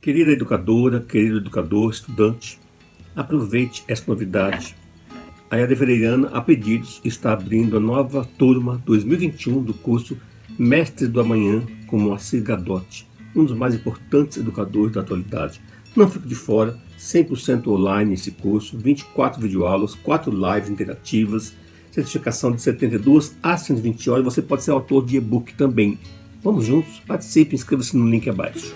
Querida educadora, querido educador, estudante, aproveite esta novidade. A Yara Ferreirana, a pedidos, está abrindo a nova turma 2021 do curso Mestres do Amanhã com Moacir Gadotti, um dos mais importantes educadores da atualidade. Não fique de fora, 100% online esse curso, 24 videoaulas, 4 lives interativas, certificação de 72 a 120 horas, você pode ser autor de e-book também. Vamos juntos, participe, inscreva-se no link abaixo.